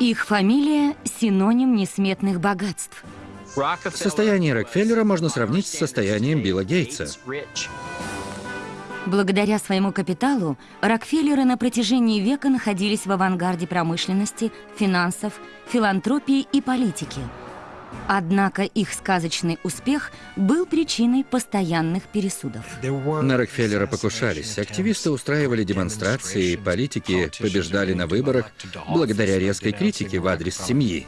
Их фамилия – синоним несметных богатств. Состояние Рокфеллера можно сравнить с состоянием Билла Гейтса. Благодаря своему капиталу Рокфеллеры на протяжении века находились в авангарде промышленности, финансов, филантропии и политики. Однако их сказочный успех был причиной постоянных пересудов. На Рокфеллера покушались. Активисты устраивали демонстрации, политики побеждали на выборах благодаря резкой критике в адрес семьи.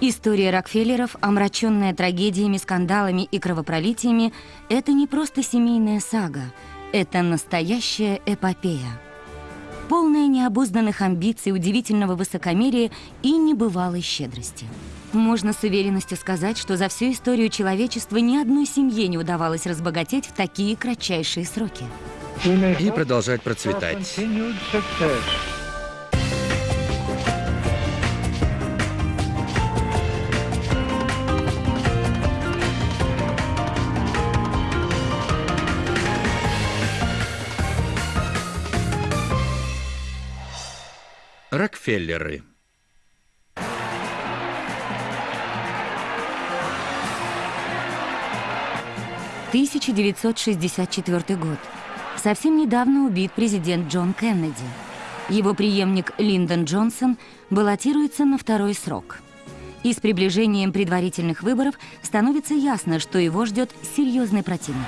История Рокфеллеров, омраченная трагедиями, скандалами и кровопролитиями, это не просто семейная сага, это настоящая эпопея. Полная необузданных амбиций, удивительного высокомерия и небывалой щедрости. Можно с уверенностью сказать, что за всю историю человечества ни одной семье не удавалось разбогатеть в такие кратчайшие сроки. И продолжать процветать. Рокфеллеры. Тысяча девятьсот шестьдесят четвертый год. Совсем недавно убит президент Джон Кеннеди. Его преемник Линдон Джонсон баллотируется на второй срок. И с приближением предварительных выборов становится ясно, что его ждет серьезный противник.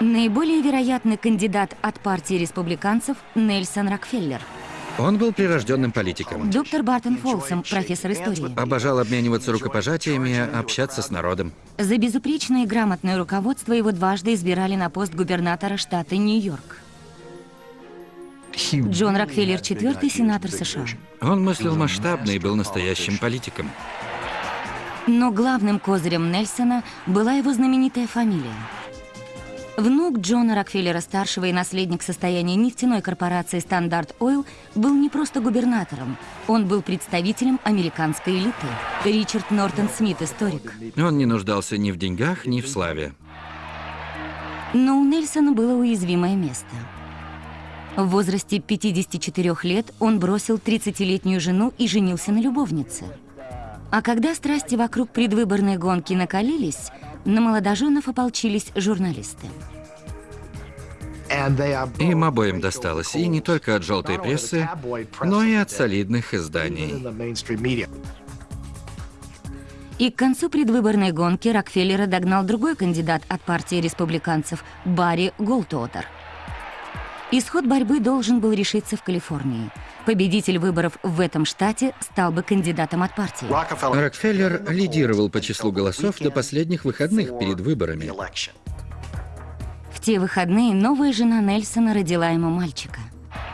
Наиболее вероятный кандидат от партии республиканцев Нельсон Рокфеллер – он был прирожденным политиком. Доктор Бартон Фолсом, профессор истории. Обожал обмениваться рукопожатиями, общаться с народом. За безупречное и грамотное руководство его дважды избирали на пост губернатора штата Нью-Йорк. Джон Рокфеллер IV, сенатор США. Он мыслил масштабно и был настоящим политиком. Но главным козырем Нельсона была его знаменитая фамилия – Внук Джона Рокфеллера-старшего и наследник состояния нефтяной корпорации «Standard Oil» был не просто губернатором, он был представителем американской элиты. Ричард Нортон Смит, историк. Он не нуждался ни в деньгах, ни в славе. Но у Нельсона было уязвимое место. В возрасте 54 лет он бросил 30-летнюю жену и женился на любовнице. А когда страсти вокруг предвыборной гонки накалились, на молодоженов ополчились журналисты. Им обоим досталось, и не только от желтой прессы, но и от солидных изданий. И к концу предвыборной гонки Рокфеллера догнал другой кандидат от партии республиканцев – Барри Голтуотер. Исход борьбы должен был решиться в Калифорнии. Победитель выборов в этом штате стал бы кандидатом от партии. Рокфеллер лидировал по числу голосов до последних выходных перед выборами. В те выходные новая жена Нельсона родила ему мальчика.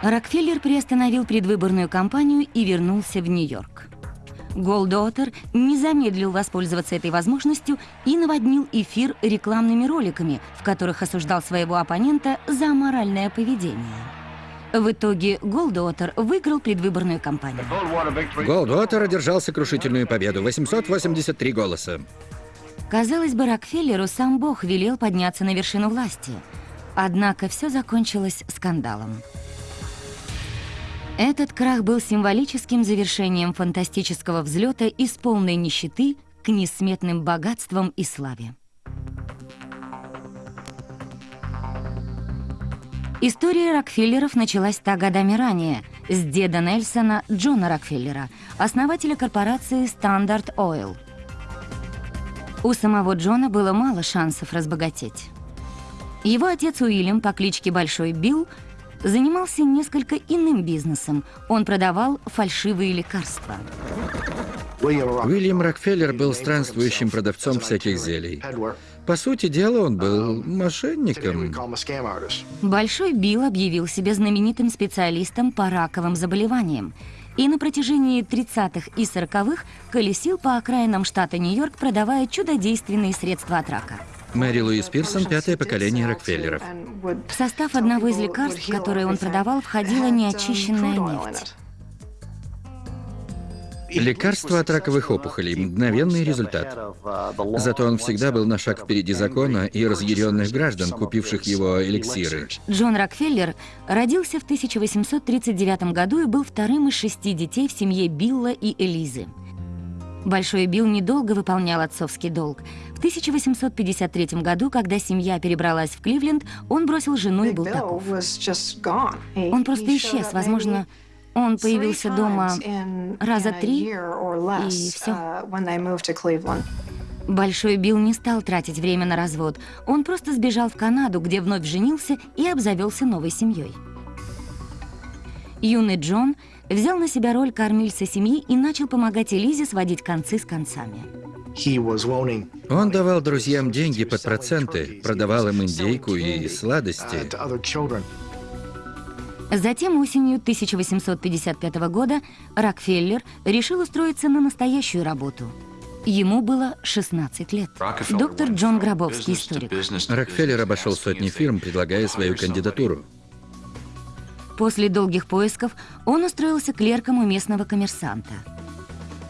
Рокфеллер приостановил предвыборную кампанию и вернулся в Нью-Йорк. Голдотер не замедлил воспользоваться этой возможностью и наводнил эфир рекламными роликами, в которых осуждал своего оппонента за аморальное поведение. В итоге Голдуотер выиграл предвыборную кампанию. Голдуотер одержал сокрушительную победу – 883 голоса. Казалось бы, Рокфеллеру сам Бог велел подняться на вершину власти. Однако все закончилось скандалом. Этот крах был символическим завершением фантастического взлета из полной нищеты к несметным богатствам и славе. История Рокфеллеров началась 100 годами ранее, с деда Нельсона Джона Рокфеллера, основателя корпорации Standard Oil – у самого Джона было мало шансов разбогатеть. Его отец Уильям по кличке Большой Билл занимался несколько иным бизнесом. Он продавал фальшивые лекарства. Уильям Рокфеллер был странствующим продавцом всяких зелий. По сути дела, он был мошенником. Большой Билл объявил себя знаменитым специалистом по раковым заболеваниям и на протяжении 30-х и 40-х колесил по окраинам штата Нью-Йорк, продавая чудодейственные средства от рака. Мэри Луис Пирсон – пятое поколение Рокфеллеров. В состав одного из лекарств, которое он продавал, входила неочищенная нефть. Лекарство от раковых опухолей – мгновенный результат. Зато он всегда был на шаг впереди закона и разъяренных граждан, купивших его эликсиры. Джон Рокфеллер родился в 1839 году и был вторым из шести детей в семье Билла и Элизы. Большой Билл недолго выполнял отцовский долг. В 1853 году, когда семья перебралась в Кливленд, он бросил жену и был таков. Он просто исчез, возможно, он появился дома раза три, и все. Большой Билл не стал тратить время на развод. Он просто сбежал в Канаду, где вновь женился и обзавелся новой семьей. Юный Джон взял на себя роль кормильца семьи и начал помогать Элизе сводить концы с концами. Он давал друзьям деньги под проценты, продавал им индейку и сладости. Затем осенью 1855 года Рокфеллер решил устроиться на настоящую работу. Ему было 16 лет. Доктор Джон Гробовский, историк. Рокфеллер обошел сотни фирм, предлагая свою кандидатуру. После долгих поисков он устроился клерком у местного коммерсанта.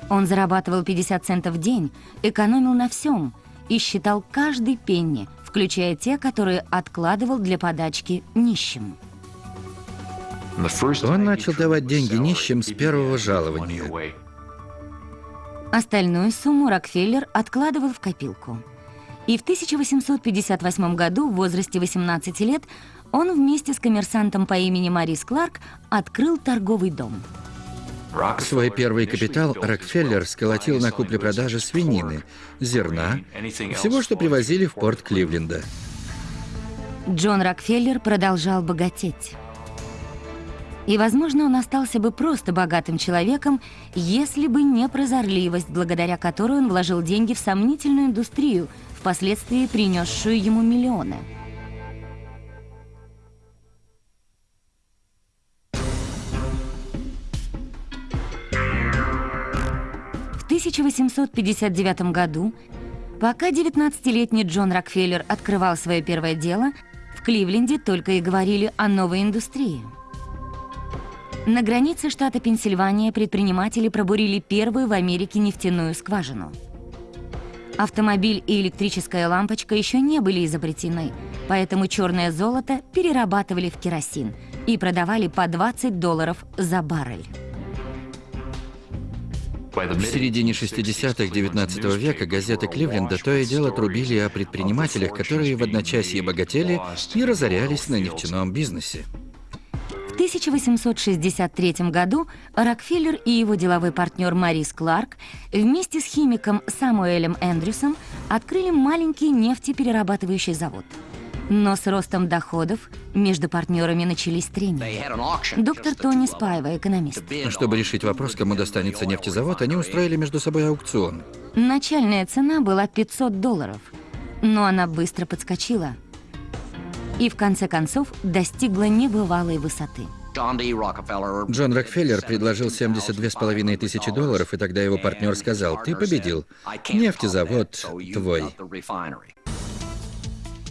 Он зарабатывал 50 центов в день, экономил на всем и считал каждый пенни, включая те, которые откладывал для подачки нищим. Он начал давать деньги нищим с первого жалования. Остальную сумму Рокфеллер откладывал в копилку. И в 1858 году, в возрасте 18 лет, он вместе с коммерсантом по имени Марис Кларк открыл торговый дом. Свой первый капитал Рокфеллер сколотил на купле-продаже свинины, зерна, всего, что привозили в порт Кливленда. Джон Рокфеллер продолжал богатеть. И, возможно, он остался бы просто богатым человеком, если бы не прозорливость, благодаря которой он вложил деньги в сомнительную индустрию, впоследствии принесшую ему миллионы. В 1859 году, пока 19-летний Джон Рокфеллер открывал свое первое дело, в Кливленде только и говорили о новой индустрии – на границе штата Пенсильвания предприниматели пробурили первую в Америке нефтяную скважину. Автомобиль и электрическая лампочка еще не были изобретены, поэтому черное золото перерабатывали в керосин и продавали по 20 долларов за баррель. В середине 60-х 19 века газеты Кливленда то и дело трубили о предпринимателях, которые в одночасье богатели и разорялись на нефтяном бизнесе. 1863 году Рокфеллер и его деловой партнер Марис Кларк вместе с химиком Самуэлем Эндрюсом открыли маленький нефтеперерабатывающий завод. Но с ростом доходов между партнерами начались трения. Доктор Тони Спаева, экономист. Чтобы решить вопрос, кому достанется нефтезавод, они устроили между собой аукцион. Начальная цена была 500 долларов, но она быстро подскочила – и в конце концов достигла небывалой высоты. Джон Рокфеллер предложил 72,5 тысячи долларов, и тогда его партнер сказал, ты победил, нефтезавод твой.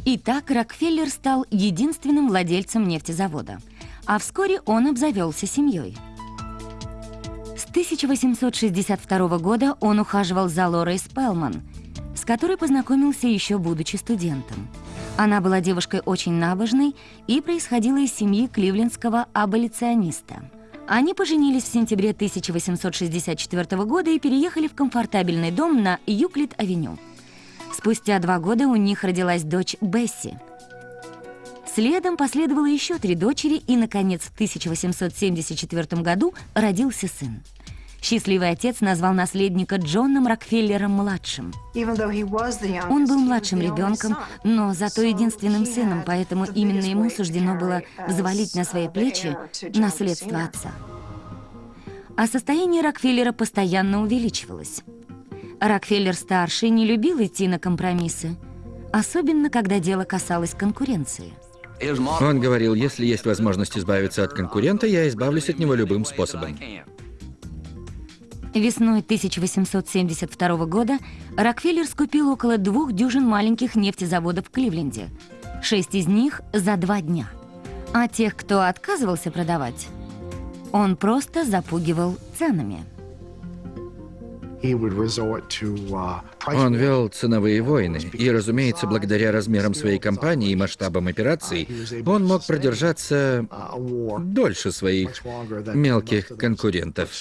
Итак, Рокфеллер стал единственным владельцем нефтезавода, а вскоре он обзавелся семьей. С 1862 года он ухаживал за Лорой Спелман, с которой познакомился еще будучи студентом. Она была девушкой очень набожной и происходила из семьи кливлендского аболициониста. Они поженились в сентябре 1864 года и переехали в комфортабельный дом на Юклид-авеню. Спустя два года у них родилась дочь Бесси. Следом последовало еще три дочери, и, наконец, в 1874 году родился сын. Счастливый отец назвал наследника Джоном Рокфеллером-младшим. Он был младшим ребенком, но зато единственным сыном, поэтому именно ему суждено было взвалить на свои плечи наследство отца. А состояние Рокфеллера постоянно увеличивалось. Рокфеллер-старший не любил идти на компромиссы, особенно когда дело касалось конкуренции. Он говорил, если есть возможность избавиться от конкурента, я избавлюсь от него любым способом. Весной 1872 года Рокфеллер скупил около двух дюжин маленьких нефтезаводов в Кливленде. Шесть из них за два дня. А тех, кто отказывался продавать, он просто запугивал ценами. Он вел ценовые войны, и, разумеется, благодаря размерам своей компании и масштабам операций, он мог продержаться дольше своих мелких конкурентов.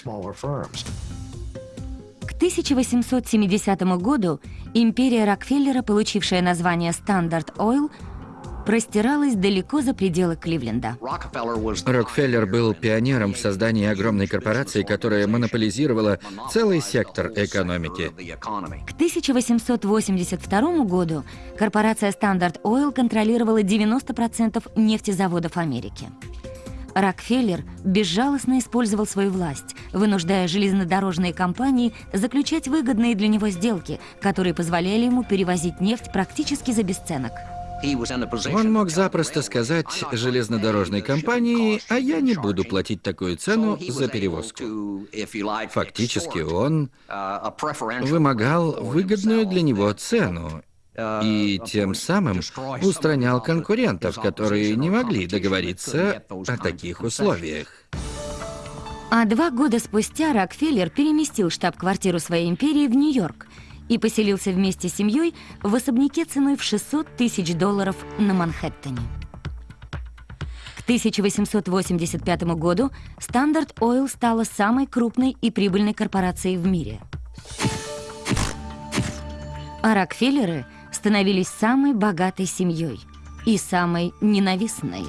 К 1870 году империя Рокфеллера, получившая название Standard Oil, простиралась далеко за пределы Кливленда. Рокфеллер был пионером в создании огромной корпорации, которая монополизировала целый сектор экономики. К 1882 году корпорация Standard Oil контролировала 90% нефтезаводов Америки. Рокфеллер безжалостно использовал свою власть, вынуждая железнодорожные компании заключать выгодные для него сделки, которые позволяли ему перевозить нефть практически за бесценок. Он мог запросто сказать железнодорожной компании, а я не буду платить такую цену за перевозку. Фактически он вымогал выгодную для него цену и тем самым устранял конкурентов, которые не могли договориться о таких условиях. А два года спустя Рокфеллер переместил штаб-квартиру своей империи в Нью-Йорк и поселился вместе с семьей в особняке ценой в 600 тысяч долларов на Манхэттене. К 1885 году Standard Oil стала самой крупной и прибыльной корпорацией в мире. А Рокфеллеры становились самой богатой семьей и самой ненавистной.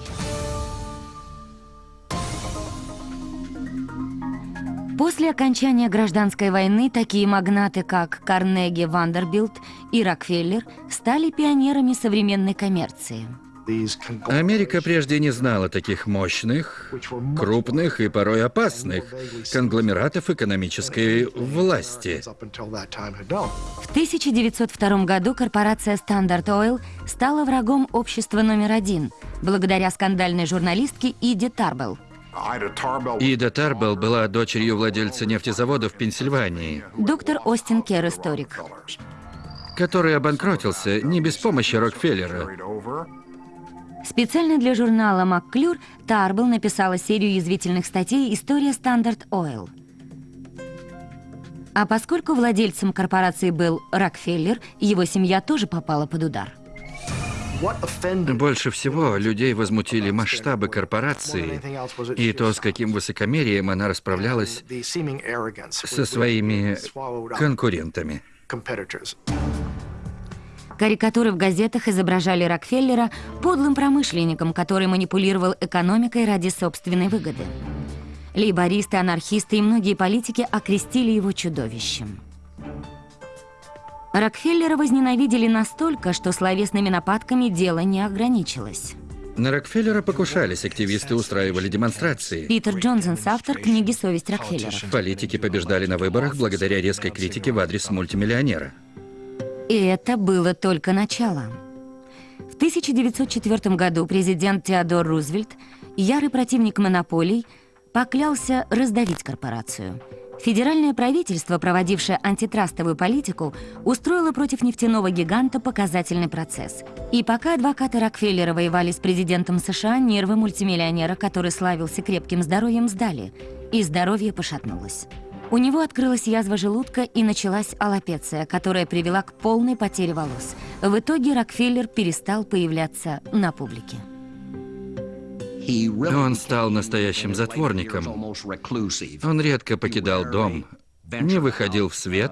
После окончания гражданской войны такие магнаты, как Карнеги, Вандербилд и Рокфеллер, стали пионерами современной коммерции. Америка прежде не знала таких мощных, крупных и порой опасных конгломератов экономической власти. В 1902 году корпорация Standard Oil стала врагом общества номер один, благодаря скандальной журналистке Иде Тарбелл. Ида Тарбелл была дочерью владельца нефтезавода в Пенсильвании. Доктор Остин Кер, историк. Который обанкротился не без помощи Рокфеллера. Специально для журнала «McClure» Тарбелл написала серию язвительных статей «История Standard Oil». А поскольку владельцем корпорации был Рокфеллер, его семья тоже попала под удар. Больше всего людей возмутили масштабы корпорации и то, с каким высокомерием она расправлялась со своими конкурентами. Карикатуры в газетах изображали Рокфеллера подлым промышленником, который манипулировал экономикой ради собственной выгоды. Лейбористы, анархисты и многие политики окрестили его чудовищем. Рокфеллера возненавидели настолько, что словесными нападками дело не ограничилось. На Рокфеллера покушались, активисты устраивали демонстрации. Питер Джонсон, автор книги «Совесть Рокфеллера». Политики побеждали на выборах благодаря резкой критике в адрес мультимиллионера. И это было только начало. В 1904 году президент Теодор Рузвельт, ярый противник монополий, поклялся раздавить корпорацию – Федеральное правительство, проводившее антитрастовую политику, устроило против нефтяного гиганта показательный процесс. И пока адвокаты Рокфеллера воевали с президентом США, нервы мультимиллионера, который славился крепким здоровьем, сдали, и здоровье пошатнулось. У него открылась язва желудка и началась аллопеция, которая привела к полной потере волос. В итоге Рокфеллер перестал появляться на публике. Он стал настоящим затворником. Он редко покидал дом, не выходил в свет,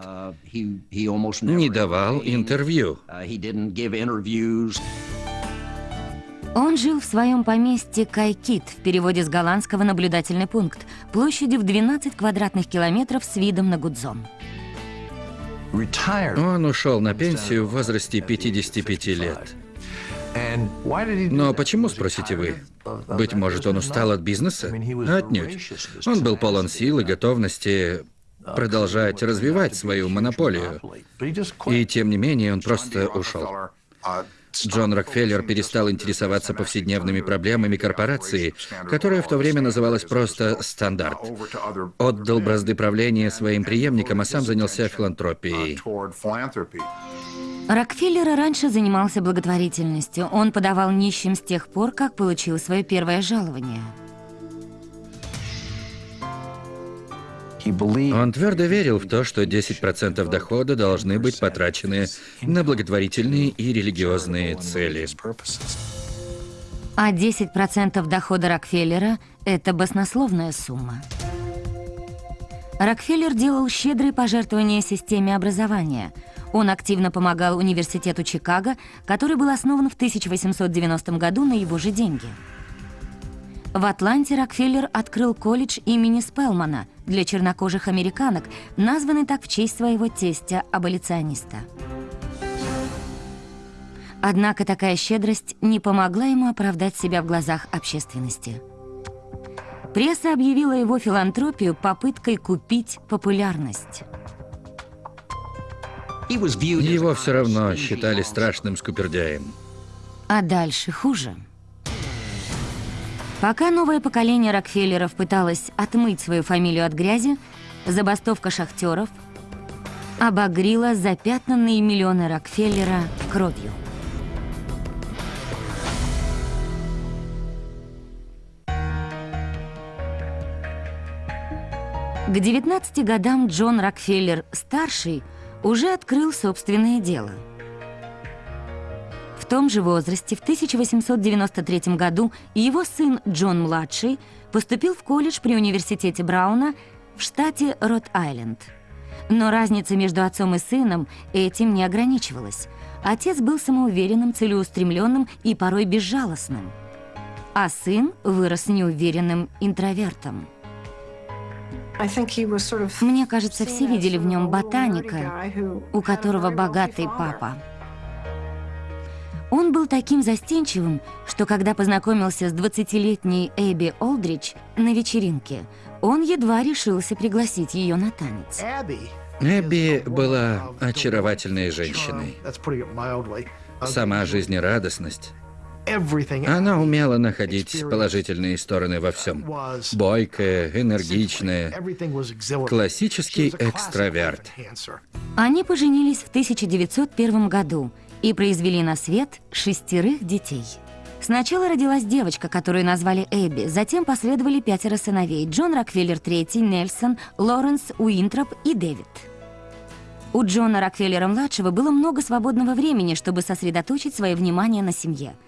не давал интервью. Он жил в своем поместье Кайкит, в переводе с голландского «наблюдательный пункт», площадью в 12 квадратных километров с видом на Гудзон. Он ушел на пенсию в возрасте 55 лет. Но почему, спросите вы? Быть может, он устал от бизнеса? Отнюдь. Он был полон сил и готовности продолжать развивать свою монополию. И тем не менее он просто ушел. Джон Рокфеллер перестал интересоваться повседневными проблемами корпорации, которая в то время называлась просто «Стандарт». Отдал бразды правления своим преемникам, а сам занялся филантропией. Рокфеллер раньше занимался благотворительностью. Он подавал нищим с тех пор, как получил свое первое жалование. Он твердо верил в то, что 10% дохода должны быть потрачены на благотворительные и религиозные цели. А 10% дохода Рокфеллера – это баснословная сумма. Рокфеллер делал щедрые пожертвования системе образования. Он активно помогал университету Чикаго, который был основан в 1890 году на его же деньги. В Атланте Рокфеллер открыл колледж имени Спелмана для чернокожих американок, названный так в честь своего тестя-аболициониста. Однако такая щедрость не помогла ему оправдать себя в глазах общественности. Пресса объявила его филантропию попыткой купить популярность. Его все равно считали страшным скупердяем. А дальше хуже. Пока новое поколение Рокфеллеров пыталось отмыть свою фамилию от грязи, забастовка шахтеров обогрила запятнанные миллионы Рокфеллера кровью. К 19 годам Джон Рокфеллер-старший уже открыл собственное дело. В том же возрасте, в 1893 году, его сын Джон-младший поступил в колледж при университете Брауна в штате Рот-Айленд. Но разница между отцом и сыном этим не ограничивалась. Отец был самоуверенным, целеустремленным и порой безжалостным. А сын вырос неуверенным интровертом. Мне кажется, все видели в нем ботаника, у которого богатый папа. Он был таким застенчивым, что когда познакомился с 20-летней Эбби Олдрич на вечеринке, он едва решился пригласить ее на танец. Эбби была очаровательной женщиной. Сама жизнерадостность, она умела находить положительные стороны во всем. Бойкая, энергичная, классический экстраверт. Они поженились в 1901 году и произвели на свет шестерых детей. Сначала родилась девочка, которую назвали Эбби, затем последовали пятеро сыновей – Джон Рокфеллер III, Нельсон, Лоренс, Уинтроп и Дэвид. У Джона Рокфеллера-младшего было много свободного времени, чтобы сосредоточить свое внимание на семье –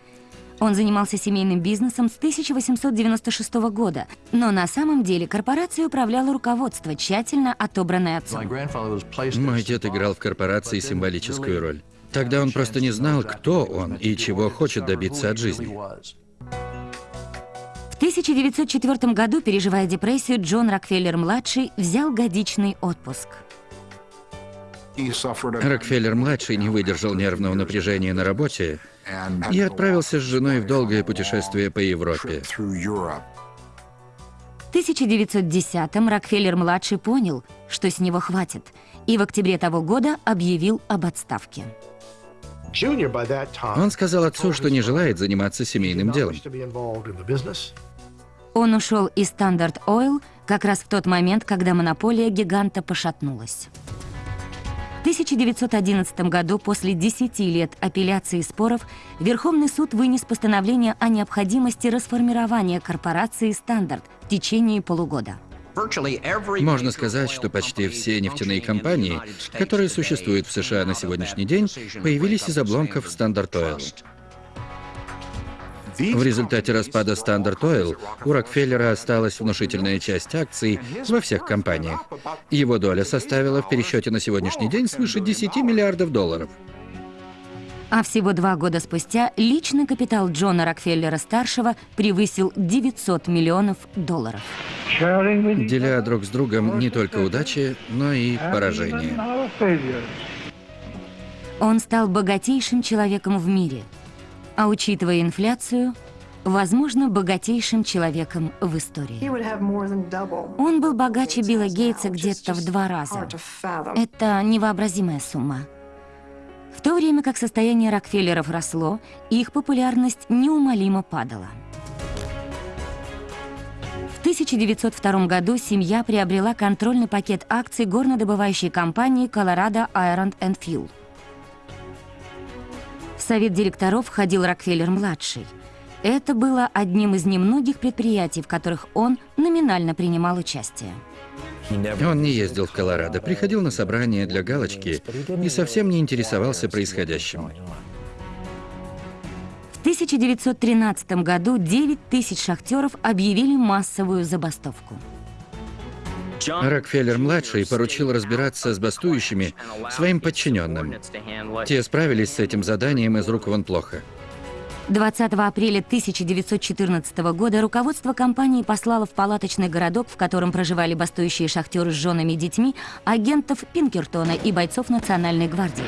он занимался семейным бизнесом с 1896 года, но на самом деле корпорацией управляло руководство, тщательно отобранное отцом. Мой дед играл в корпорации символическую роль. Тогда он просто не знал, кто он и чего хочет добиться от жизни. В 1904 году, переживая депрессию, Джон Рокфеллер-младший взял годичный отпуск. Рокфеллер-младший не выдержал нервного напряжения на работе и отправился с женой в долгое путешествие по Европе. В 1910-м Рокфеллер-младший понял, что с него хватит, и в октябре того года объявил об отставке. Он сказал отцу, что не желает заниматься семейным делом. Он ушел из Standard Oil как раз в тот момент, когда монополия гиганта пошатнулась. 1911 году, после 10 лет апелляции и споров, Верховный суд вынес постановление о необходимости расформирования корпорации «Стандарт» в течение полугода. Можно сказать, что почти все нефтяные компании, которые существуют в США на сегодняшний день, появились из обломков Standard Oil. В результате распада Standard Oil у Рокфеллера осталась внушительная часть акций во всех компаниях. Его доля составила в пересчете на сегодняшний день свыше 10 миллиардов долларов. А всего два года спустя личный капитал Джона Рокфеллера-старшего превысил 900 миллионов долларов. Деля друг с другом не только удачи, но и поражения. Он стал богатейшим человеком в мире – а учитывая инфляцию, возможно, богатейшим человеком в истории. Он был богаче Билла Гейтса где-то в два раза. Это невообразимая сумма. В то время как состояние Рокфеллеров росло, их популярность неумолимо падала. В 1902 году семья приобрела контрольный пакет акций горнодобывающей компании Colorado Iron and Fuel совет директоров входил Рокфеллер-младший. Это было одним из немногих предприятий, в которых он номинально принимал участие. Он не ездил в Колорадо, приходил на собрания для галочки и совсем не интересовался происходящим. В 1913 году 9 тысяч шахтеров объявили массовую забастовку. Рокфеллер-младший поручил разбираться с бастующими своим подчиненным. Те справились с этим заданием из рук вон плохо. 20 апреля 1914 года руководство компании послало в палаточный городок, в котором проживали бастующие шахтеры с женами и детьми, агентов Пинкертона и бойцов Национальной гвардии.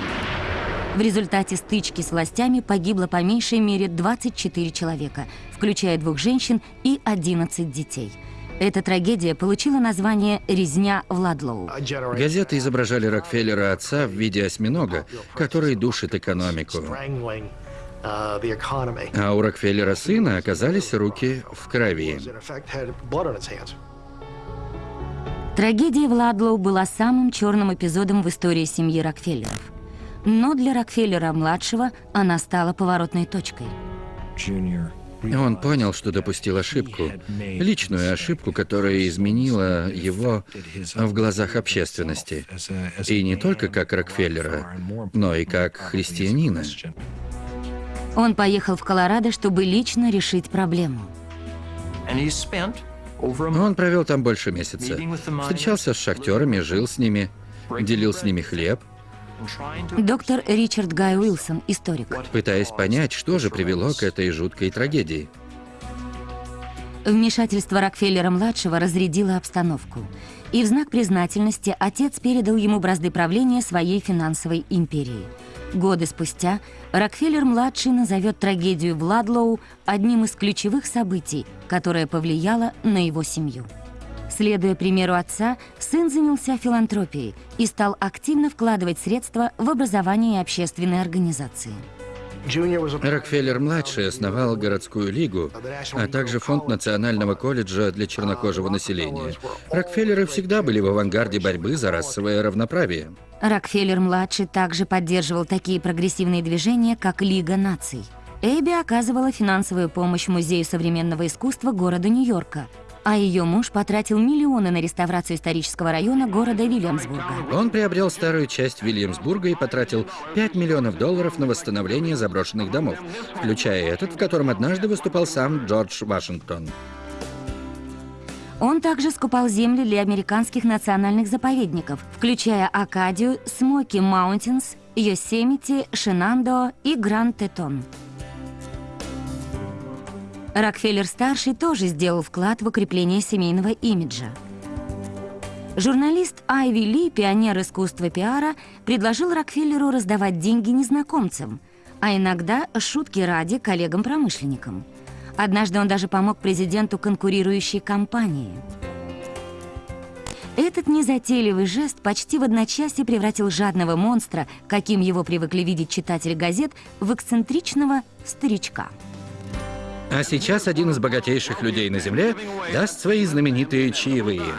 В результате стычки с властями погибло по меньшей мере 24 человека, включая двух женщин и 11 детей. Эта трагедия получила название «Резня в Ладлоу». Газеты изображали Рокфеллера отца в виде осьминога, который душит экономику. А у Рокфеллера сына оказались руки в крови. Трагедия в Ладлоу была самым черным эпизодом в истории семьи Рокфеллеров. Но для Рокфеллера-младшего она стала поворотной точкой. Он понял, что допустил ошибку. Личную ошибку, которая изменила его в глазах общественности. И не только как Рокфеллера, но и как христианина. Он поехал в Колорадо, чтобы лично решить проблему. Он провел там больше месяца. Встречался с шахтерами, жил с ними, делил с ними хлеб. Доктор Ричард Гай Уилсон, историк. Пытаясь понять, что же привело к этой жуткой трагедии. Вмешательство Рокфеллера-младшего разрядило обстановку. И в знак признательности отец передал ему бразды правления своей финансовой империи – Годы спустя Рокфеллер-младший назовет трагедию в Ладлоу одним из ключевых событий, которое повлияло на его семью. Следуя примеру отца, сын занялся филантропией и стал активно вкладывать средства в образование и общественные организации. Рокфеллер-младший основал городскую лигу, а также фонд Национального колледжа для чернокожего населения. Рокфеллеры всегда были в авангарде борьбы за расовое равноправие. Рокфеллер-младший также поддерживал такие прогрессивные движения, как Лига наций. Эбби оказывала финансовую помощь Музею современного искусства города Нью-Йорка, а ее муж потратил миллионы на реставрацию исторического района города Вильямсбурга. Он приобрел старую часть Вильямсбурга и потратил 5 миллионов долларов на восстановление заброшенных домов, включая этот, в котором однажды выступал сам Джордж Вашингтон. Он также скупал земли для американских национальных заповедников, включая Акадию, Смоки Маунтинс, Йосемити, Шинандо и Гранд-Тетон. Рокфеллер-старший тоже сделал вклад в укрепление семейного имиджа. Журналист Айви Ли, пионер искусства пиара, предложил Рокфеллеру раздавать деньги незнакомцам, а иногда шутки ради коллегам-промышленникам. Однажды он даже помог президенту конкурирующей компании. Этот незатейливый жест почти в одночасье превратил жадного монстра, каким его привыкли видеть читатели газет, в эксцентричного старичка. А сейчас один из богатейших людей на Земле даст свои знаменитые чаевые.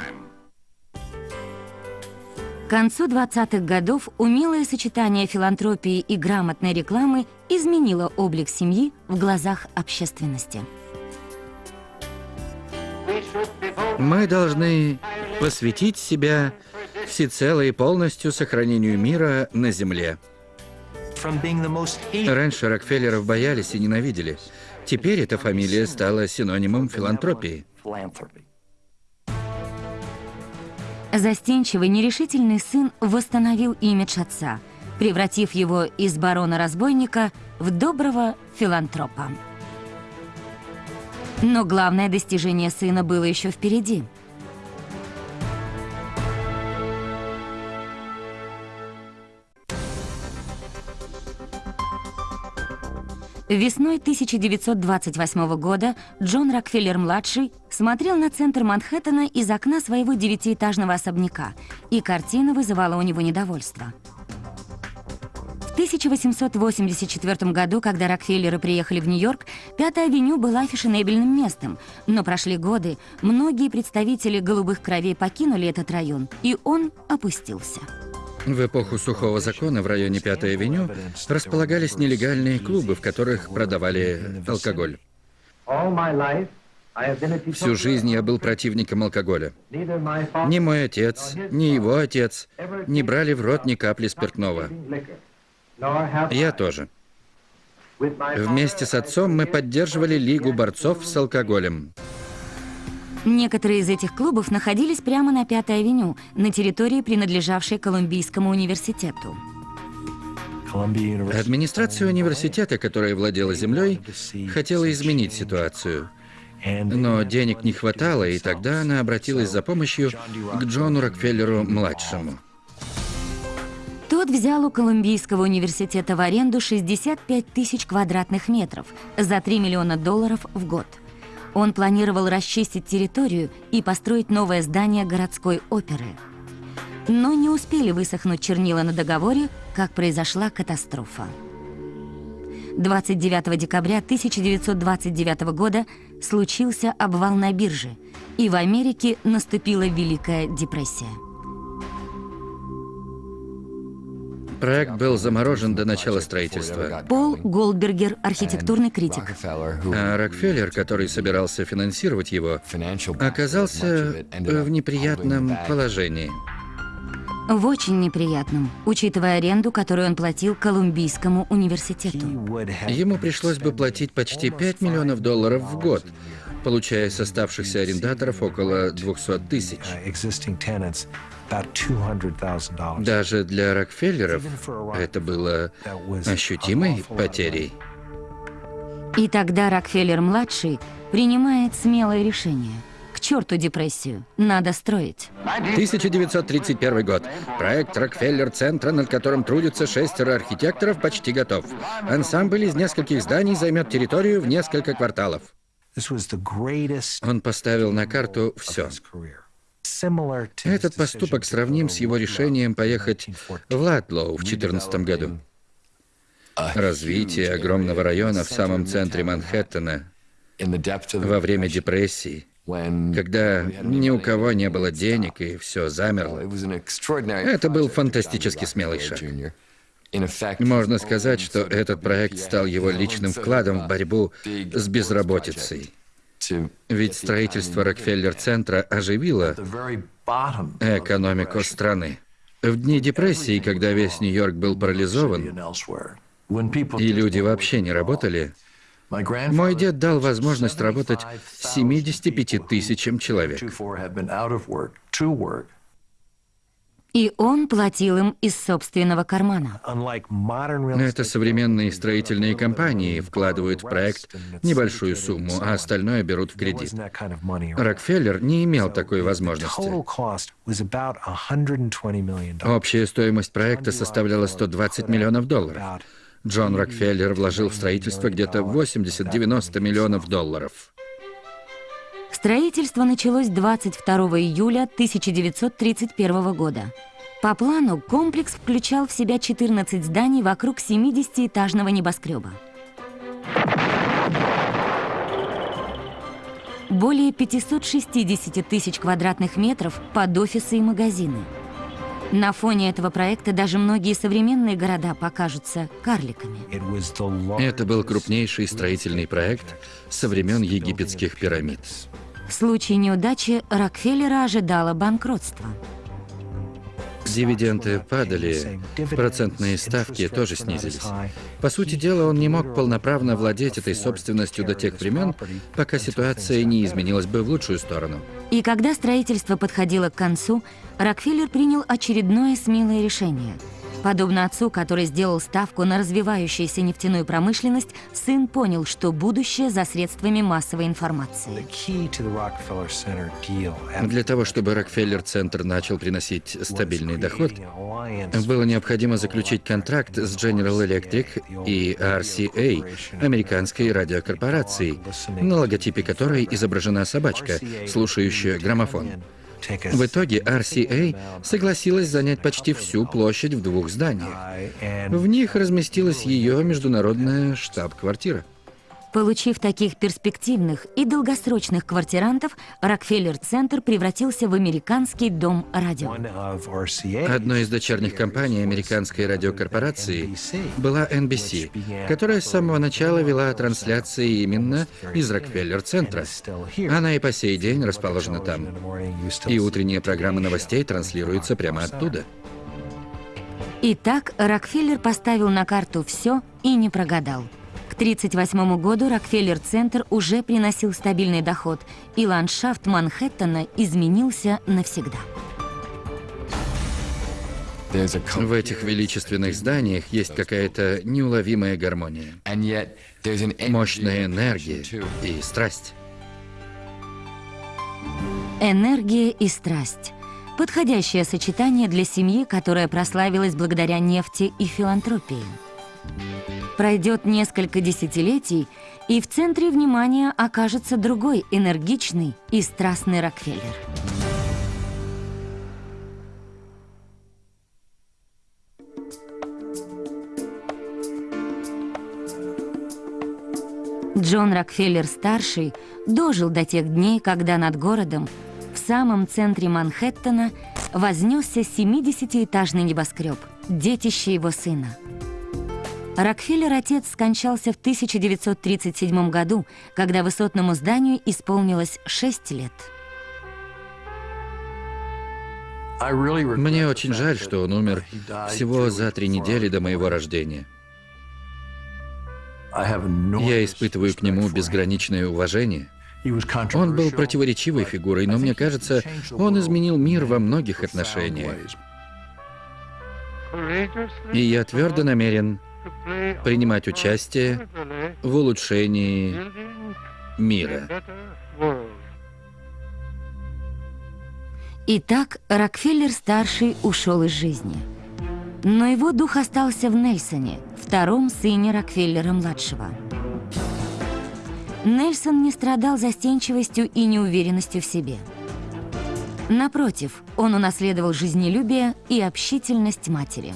К концу 20-х годов умелое сочетание филантропии и грамотной рекламы изменило облик семьи в глазах общественности. Мы должны посвятить себя всецело и полностью сохранению мира на Земле. Раньше Рокфеллеров боялись и ненавидели. Теперь эта фамилия стала синонимом филантропии. Застенчивый, нерешительный сын восстановил имидж отца, превратив его из барона-разбойника в доброго филантропа. Но главное достижение сына было еще впереди – Весной 1928 года Джон Рокфеллер-младший смотрел на центр Манхэттена из окна своего девятиэтажного особняка, и картина вызывала у него недовольство. В 1884 году, когда Рокфеллеры приехали в Нью-Йорк, Пятая авеню была фешенебельным местом, но прошли годы, многие представители голубых кровей покинули этот район, и он опустился. В эпоху сухого закона в районе Пятой авеню располагались нелегальные клубы, в которых продавали алкоголь. Всю жизнь я был противником алкоголя. Ни мой отец, ни его отец не брали в рот ни капли спиртного. Я тоже. Вместе с отцом мы поддерживали Лигу борцов с алкоголем. Некоторые из этих клубов находились прямо на Пятой авеню, на территории, принадлежавшей Колумбийскому университету. Администрация университета, которая владела землей, хотела изменить ситуацию. Но денег не хватало, и тогда она обратилась за помощью к Джону Рокфеллеру-младшему. Тот взял у Колумбийского университета в аренду 65 тысяч квадратных метров за 3 миллиона долларов в год. Он планировал расчистить территорию и построить новое здание городской оперы. Но не успели высохнуть чернила на договоре, как произошла катастрофа. 29 декабря 1929 года случился обвал на бирже, и в Америке наступила Великая депрессия. Проект был заморожен до начала строительства. Пол Голдбергер, архитектурный критик. А Рокфеллер, который собирался финансировать его, оказался в неприятном положении. В очень неприятном, учитывая аренду, которую он платил Колумбийскому университету. Ему пришлось бы платить почти 5 миллионов долларов в год, получая с оставшихся арендаторов около 200 тысяч. Даже для Рокфеллеров это было ощутимой потерей. И тогда Рокфеллер-младший принимает смелое решение – к черту депрессию. Надо строить. 1931 год. Проект Рокфеллер-центра, над которым трудятся шестеро архитекторов, почти готов. Ансамбль из нескольких зданий займет территорию в несколько кварталов. Он поставил на карту все. Этот поступок сравним с его решением поехать в Латлоу в 2014 году. Развитие огромного района в самом центре Манхэттена во время депрессии когда ни у кого не было денег и все замерло. Это был фантастически смелый шаг. Можно сказать, что этот проект стал его личным вкладом в борьбу с безработицей. Ведь строительство Рокфеллер-центра оживило экономику страны. В дни депрессии, когда весь Нью-Йорк был парализован, и люди вообще не работали, мой дед дал возможность работать 75 тысячам человек. И он платил им из собственного кармана. Это современные строительные компании вкладывают в проект небольшую сумму, а остальное берут в кредит. Рокфеллер не имел такой возможности. Общая стоимость проекта составляла 120 миллионов долларов. Джон Рокфеллер вложил в строительство где-то 80-90 миллионов долларов. Строительство началось 22 июля 1931 года. По плану комплекс включал в себя 14 зданий вокруг 70-этажного небоскреба. Более 560 тысяч квадратных метров под офисы и магазины – на фоне этого проекта даже многие современные города покажутся карликами. Это был крупнейший строительный проект со времен египетских пирамид. В случае неудачи Рокфеллера ожидало банкротство. Дивиденды падали, процентные ставки тоже снизились. По сути дела, он не мог полноправно владеть этой собственностью до тех времен, пока ситуация не изменилась бы в лучшую сторону. И когда строительство подходило к концу, Рокфеллер принял очередное смелое решение – Подобно отцу, который сделал ставку на развивающуюся нефтяную промышленность, сын понял, что будущее за средствами массовой информации. Для того, чтобы Рокфеллер-центр начал приносить стабильный доход, было необходимо заключить контракт с General Electric и RCA, американской радиокорпорацией, на логотипе которой изображена собачка, слушающая граммофон. В итоге RCA согласилась занять почти всю площадь в двух зданиях. В них разместилась ее международная штаб-квартира. Получив таких перспективных и долгосрочных квартирантов, Рокфеллер-центр превратился в американский дом радио. Одной из дочерних компаний американской радиокорпорации была NBC, которая с самого начала вела трансляции именно из Рокфеллер-центра. Она и по сей день расположена там. И утренние программы новостей транслируются прямо оттуда. Итак, Рокфеллер поставил на карту все и не прогадал. К 1938 году Рокфеллер-центр уже приносил стабильный доход, и ландшафт Манхэттена изменился навсегда. В этих величественных зданиях есть какая-то неуловимая гармония, мощная энергия и страсть. Энергия и страсть. Подходящее сочетание для семьи, которая прославилась благодаря нефти и филантропии. Пройдет несколько десятилетий, и в центре внимания окажется другой энергичный и страстный Рокфеллер. Джон Рокфеллер-старший дожил до тех дней, когда над городом, в самом центре Манхэттена, вознесся 70-этажный небоскреб, детище его сына. Рокфеллер-отец скончался в 1937 году, когда высотному зданию исполнилось 6 лет. Мне очень жаль, что он умер всего за три недели до моего рождения. Я испытываю к нему безграничное уважение. Он был противоречивой фигурой, но мне кажется, он изменил мир во многих отношениях. И я твердо намерен принимать участие в улучшении мира. Итак, Рокфеллер-старший ушел из жизни. Но его дух остался в Нельсоне, втором сыне Рокфеллера-младшего. Нельсон не страдал застенчивостью и неуверенностью в себе. Напротив, он унаследовал жизнелюбие и общительность матери.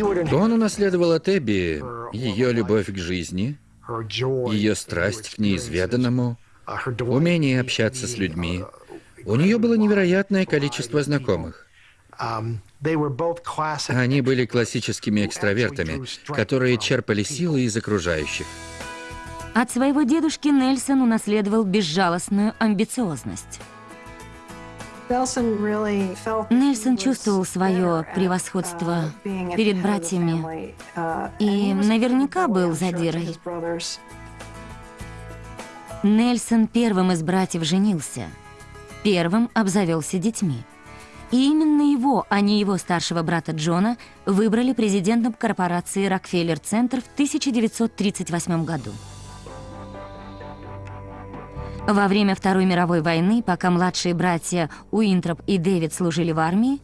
Он унаследовал от Эбби ее любовь к жизни, ее страсть к неизведанному, умение общаться с людьми. У нее было невероятное количество знакомых. Они были классическими экстравертами, которые черпали силы из окружающих. От своего дедушки Нельсон унаследовал безжалостную амбициозность. Нельсон чувствовал свое превосходство перед братьями и наверняка был задирой. Нельсон первым из братьев женился, первым обзавелся детьми. И именно его, а не его старшего брата Джона, выбрали президентом корпорации «Рокфеллер-центр» в 1938 году. Во время Второй мировой войны, пока младшие братья Уинтроп и Дэвид служили в армии,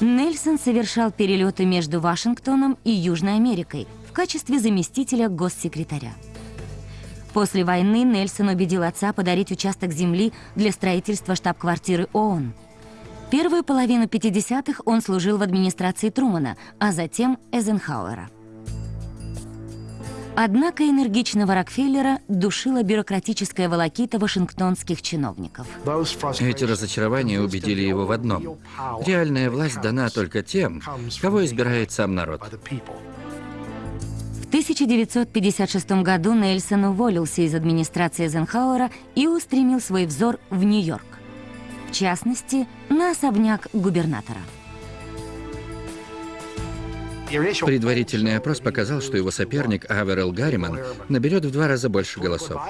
Нельсон совершал перелеты между Вашингтоном и Южной Америкой в качестве заместителя госсекретаря. После войны Нельсон убедил отца подарить участок земли для строительства штаб-квартиры ООН – Первую половину 50-х он служил в администрации Трумана, а затем Эйзенхауэра. Однако энергичного Рокфеллера душила бюрократическая волокита вашингтонских чиновников. Эти разочарования убедили его в одном. Реальная власть дана только тем, кого избирает сам народ. В 1956 году Нельсон уволился из администрации Эйзенхауэра и устремил свой взор в Нью-Йорк в частности, на особняк губернатора. Предварительный опрос показал, что его соперник Аверел Гарриман наберет в два раза больше голосов.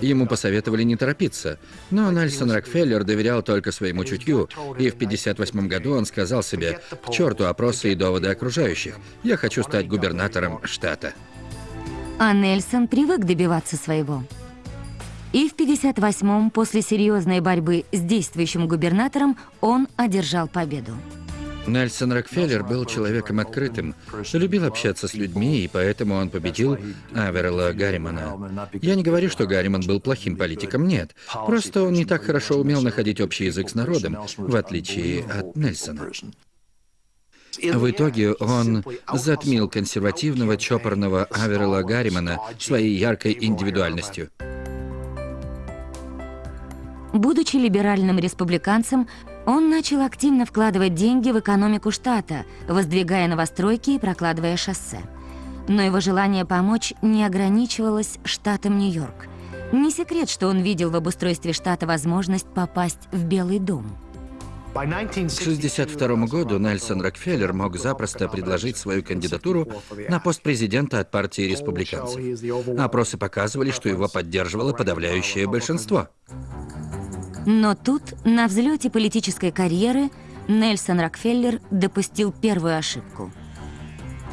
Ему посоветовали не торопиться, но Нельсон Рокфеллер доверял только своему чутью, и в 1958 году он сказал себе «К черту опросы и доводы окружающих, я хочу стать губернатором штата». А Нельсон привык добиваться своего. И в 58-м, после серьезной борьбы с действующим губернатором, он одержал победу. Нельсон Рокфеллер был человеком открытым, любил общаться с людьми, и поэтому он победил Аверла Гарримана. Я не говорю, что Гарриман был плохим политиком, нет. Просто он не так хорошо умел находить общий язык с народом, в отличие от Нельсона. В итоге он затмил консервативного чопорного Аверела Гарримана своей яркой индивидуальностью. Будучи либеральным республиканцем, он начал активно вкладывать деньги в экономику штата, воздвигая новостройки и прокладывая шоссе. Но его желание помочь не ограничивалось штатом Нью-Йорк. Не секрет, что он видел в обустройстве штата возможность попасть в Белый дом. К 1962 году Нельсон Рокфеллер мог запросто предложить свою кандидатуру на пост президента от партии республиканцев. Опросы показывали, что его поддерживало подавляющее большинство. Но тут, на взлете политической карьеры, Нельсон Рокфеллер допустил первую ошибку.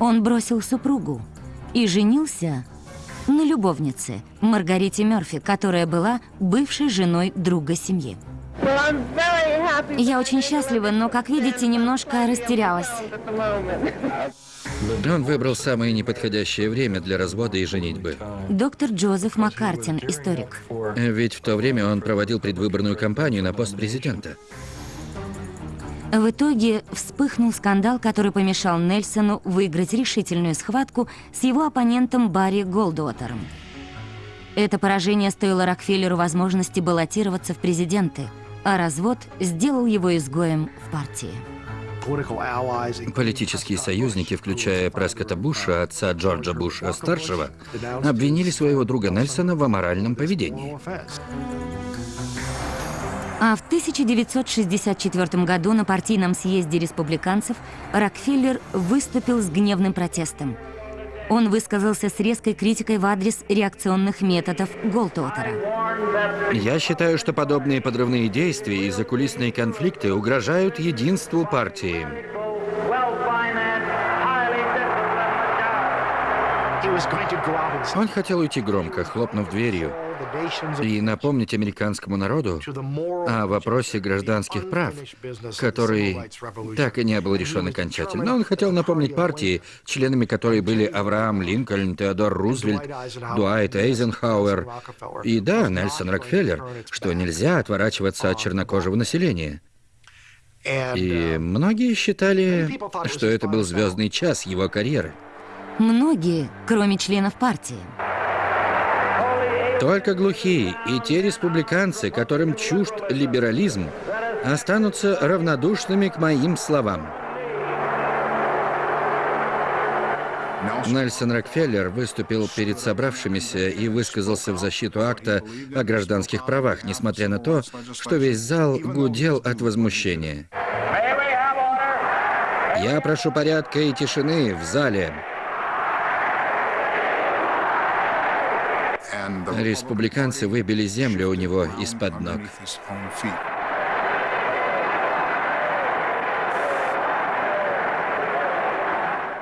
Он бросил супругу и женился на любовнице Маргарите Мерфи, которая была бывшей женой друга семьи. Я очень счастлива, но, как видите, немножко растерялась. Он выбрал самое неподходящее время для развода и женитьбы. Доктор Джозеф Маккартин, историк. Ведь в то время он проводил предвыборную кампанию на пост президента. В итоге вспыхнул скандал, который помешал Нельсону выиграть решительную схватку с его оппонентом Барри Голдуотером. Это поражение стоило Рокфеллеру возможности баллотироваться в президенты, а развод сделал его изгоем в партии. Политические союзники, включая Прескота Буша, отца Джорджа Буша-старшего, обвинили своего друга Нельсона в аморальном поведении. А в 1964 году на партийном съезде республиканцев Рокфеллер выступил с гневным протестом. Он высказался с резкой критикой в адрес реакционных методов Голтуотера. Я считаю, что подобные подрывные действия и закулисные конфликты угрожают единству партии. Он хотел уйти громко, хлопнув дверью, и напомнить американскому народу о вопросе гражданских прав, который так и не был решен окончательно. Он хотел напомнить партии, членами которой были Авраам Линкольн, Теодор Рузвельт, Дуайт Эйзенхауэр и, да, Нельсон Рокфеллер, что нельзя отворачиваться от чернокожего населения. И многие считали, что это был звездный час его карьеры. Многие, кроме членов партии. Только глухие и те республиканцы, которым чужд либерализм, останутся равнодушными к моим словам. Нельсон Рокфеллер выступил перед собравшимися и высказался в защиту акта о гражданских правах, несмотря на то, что весь зал гудел от возмущения. Я прошу порядка и тишины в зале. Республиканцы выбили землю у него из-под ног.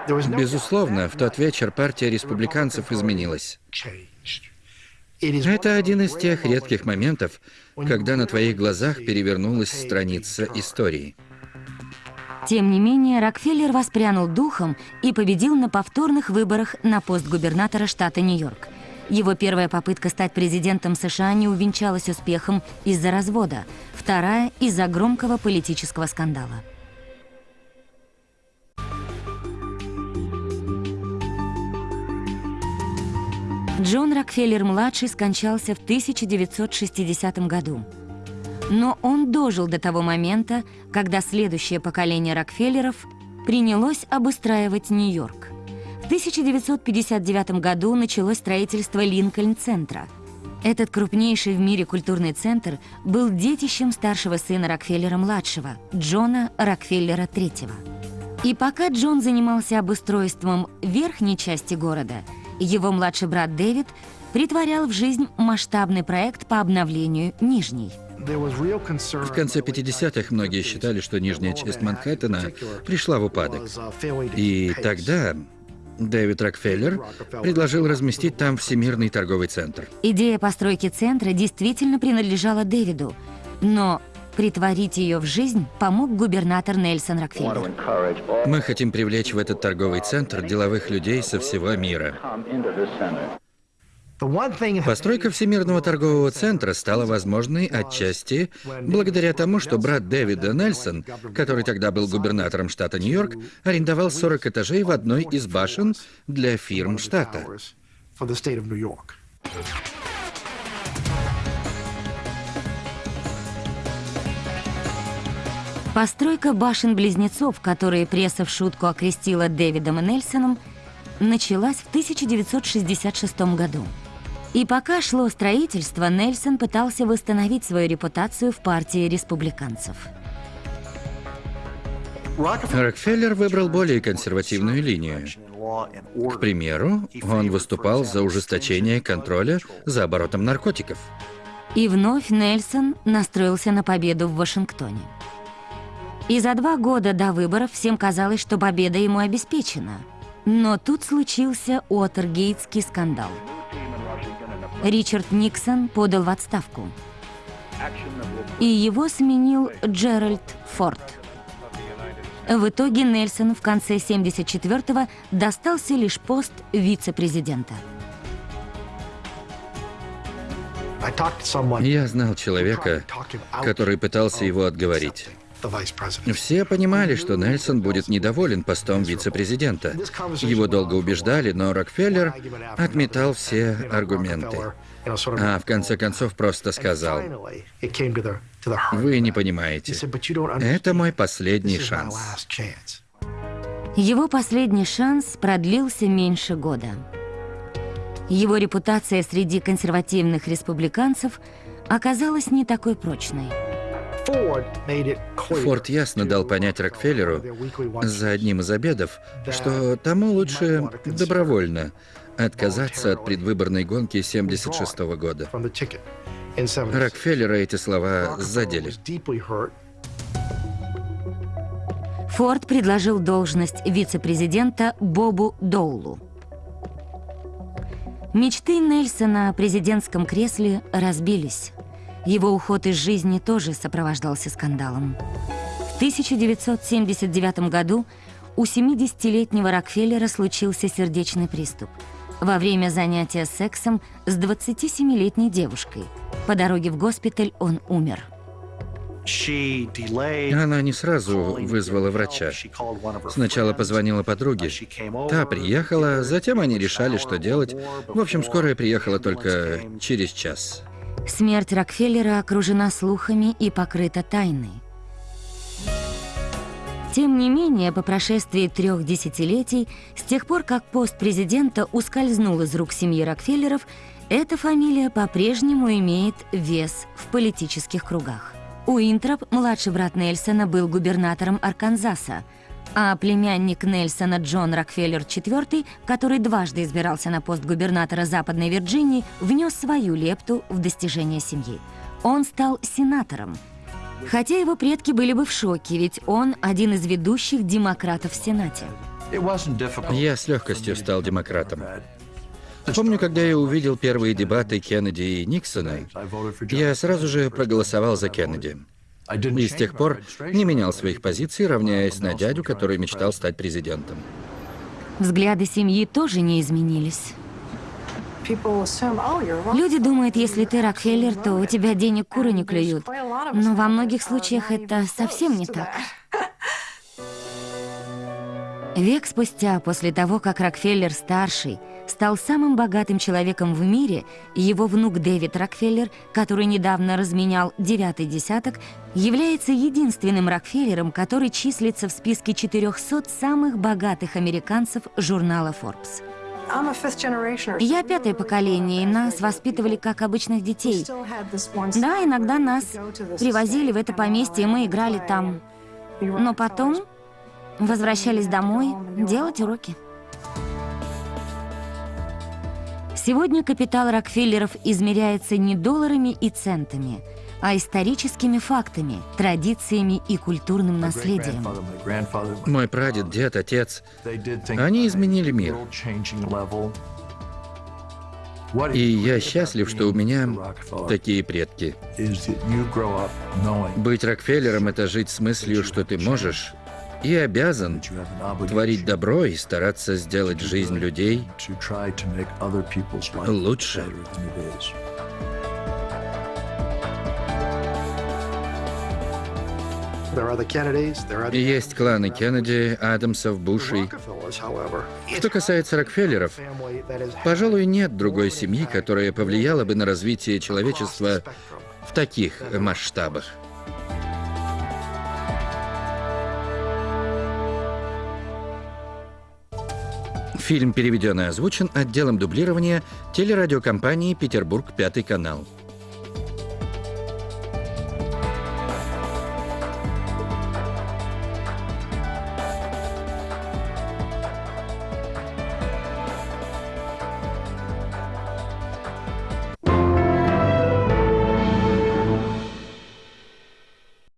Безусловно, в тот вечер партия республиканцев изменилась. Это один из тех редких моментов, когда на твоих глазах перевернулась страница истории. Тем не менее, Рокфеллер воспрянул духом и победил на повторных выборах на пост губернатора штата Нью-Йорк. Его первая попытка стать президентом США не увенчалась успехом из-за развода, вторая – из-за громкого политического скандала. Джон Рокфеллер-младший скончался в 1960 году. Но он дожил до того момента, когда следующее поколение Рокфеллеров принялось обустраивать Нью-Йорк. В 1959 году началось строительство Линкольн-центра. Этот крупнейший в мире культурный центр был детищем старшего сына Рокфеллера-младшего, Джона Рокфеллера-III. И пока Джон занимался обустройством верхней части города – его младший брат Дэвид притворял в жизнь масштабный проект по обновлению Нижней. В конце 50-х многие считали, что нижняя часть Манхэттена пришла в упадок. И тогда Дэвид Рокфеллер предложил разместить там Всемирный торговый центр. Идея постройки центра действительно принадлежала Дэвиду, но Притворить ее в жизнь помог губернатор Нельсон Рокфеллер. Мы хотим привлечь в этот торговый центр деловых людей со всего мира. Постройка Всемирного торгового центра стала возможной отчасти благодаря тому, что брат Дэвида Нельсон, который тогда был губернатором штата Нью-Йорк, арендовал 40 этажей в одной из башен для фирм штата. Постройка башен-близнецов, которые пресса в шутку окрестила Дэвидом и Нельсоном, началась в 1966 году. И пока шло строительство, Нельсон пытался восстановить свою репутацию в партии республиканцев. Рокфеллер выбрал более консервативную линию. К примеру, он выступал за ужесточение контроля за оборотом наркотиков. И вновь Нельсон настроился на победу в Вашингтоне. И за два года до выборов всем казалось, что победа ему обеспечена. Но тут случился Уотергейтский скандал. Ричард Никсон подал в отставку. И его сменил Джеральд Форд. В итоге Нельсон в конце 74-го достался лишь пост вице-президента. Я знал человека, который пытался его отговорить. Все понимали, что Нельсон будет недоволен постом вице-президента. Его долго убеждали, но Рокфеллер отметал все аргументы. А в конце концов просто сказал, «Вы не понимаете. Это мой последний шанс». Его последний шанс продлился меньше года. Его репутация среди консервативных республиканцев оказалась не такой прочной. Форд ясно дал понять Рокфеллеру за одним из обедов, что тому лучше добровольно отказаться от предвыборной гонки 76 -го года. Рокфеллера эти слова задели. Форд предложил должность вице-президента Бобу Доулу. Мечты Нельсона о президентском кресле разбились. Его уход из жизни тоже сопровождался скандалом. В 1979 году у 70-летнего Рокфеллера случился сердечный приступ во время занятия сексом с 27-летней девушкой. По дороге в госпиталь он умер. Она не сразу вызвала врача. Сначала позвонила подруге. Та приехала, затем они решали, что делать. В общем, скорая приехала только через час. Смерть Рокфеллера окружена слухами и покрыта тайной. Тем не менее, по прошествии трех десятилетий, с тех пор, как пост президента ускользнул из рук семьи Рокфеллеров, эта фамилия по-прежнему имеет вес в политических кругах. Уинтроп, младший брат Нельсона, был губернатором Арканзаса, а племянник Нельсона Джон Рокфеллер IV, который дважды избирался на пост губернатора Западной Вирджинии, внес свою лепту в достижение семьи. Он стал сенатором, хотя его предки были бы в шоке, ведь он один из ведущих демократов в Сенате. Я с легкостью стал демократом. Помню, когда я увидел первые дебаты Кеннеди и Никсона, я сразу же проголосовал за Кеннеди. И с тех пор не менял своих позиций, равняясь на дядю, который мечтал стать президентом. Взгляды семьи тоже не изменились. Люди думают, если ты Рокфеллер, то у тебя денег куры не клюют. Но во многих случаях это совсем не так. Век спустя, после того, как Рокфеллер-старший стал самым богатым человеком в мире, его внук Дэвид Рокфеллер, который недавно разменял девятый десяток, является единственным Рокфеллером, который числится в списке 400 самых богатых американцев журнала Forbes. Я пятое поколение, и нас воспитывали как обычных детей. Да, иногда нас привозили в это поместье, и мы играли там. Но потом возвращались домой делать уроки. Сегодня капитал Рокфеллеров измеряется не долларами и центами, а историческими фактами, традициями и культурным наследием. Мой прадед, дед, отец, они изменили мир. И я счастлив, что у меня такие предки. Быть Рокфеллером — это жить с мыслью, что ты можешь и обязан творить добро и стараться сделать жизнь людей лучше. Есть кланы Кеннеди, Адамсов, Бушей. Что касается Рокфеллеров, пожалуй, нет другой семьи, которая повлияла бы на развитие человечества в таких масштабах. Фильм переведен и озвучен отделом дублирования телерадиокомпании «Петербург, Пятый канал».